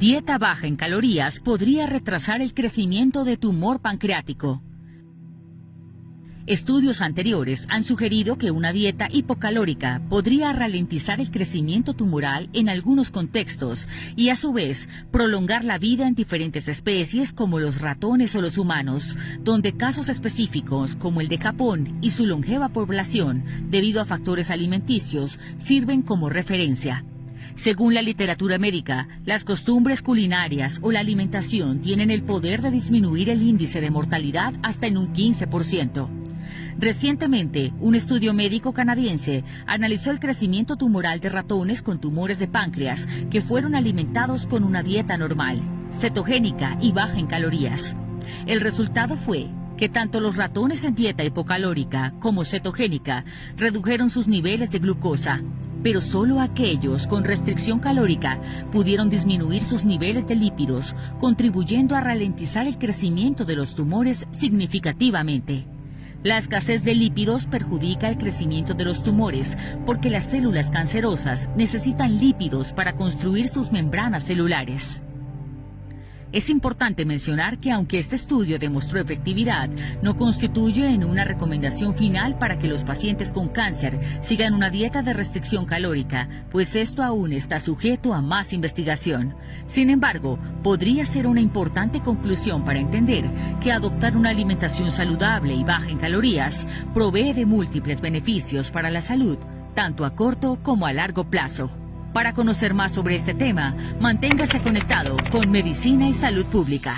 Dieta baja en calorías podría retrasar el crecimiento de tumor pancreático. Estudios anteriores han sugerido que una dieta hipocalórica podría ralentizar el crecimiento tumoral en algunos contextos y a su vez prolongar la vida en diferentes especies como los ratones o los humanos, donde casos específicos como el de Japón y su longeva población debido a factores alimenticios sirven como referencia. Según la literatura médica, las costumbres culinarias o la alimentación tienen el poder de disminuir el índice de mortalidad hasta en un 15%. Recientemente, un estudio médico canadiense analizó el crecimiento tumoral de ratones con tumores de páncreas que fueron alimentados con una dieta normal, cetogénica y baja en calorías. El resultado fue que tanto los ratones en dieta hipocalórica como cetogénica redujeron sus niveles de glucosa, pero solo aquellos con restricción calórica pudieron disminuir sus niveles de lípidos, contribuyendo a ralentizar el crecimiento de los tumores significativamente. La escasez de lípidos perjudica el crecimiento de los tumores porque las células cancerosas necesitan lípidos para construir sus membranas celulares. Es importante mencionar que aunque este estudio demostró efectividad, no constituye en una recomendación final para que los pacientes con cáncer sigan una dieta de restricción calórica, pues esto aún está sujeto a más investigación. Sin embargo, podría ser una importante conclusión para entender que adoptar una alimentación saludable y baja en calorías provee de múltiples beneficios para la salud, tanto a corto como a largo plazo. Para conocer más sobre este tema, manténgase conectado con Medicina y Salud Pública.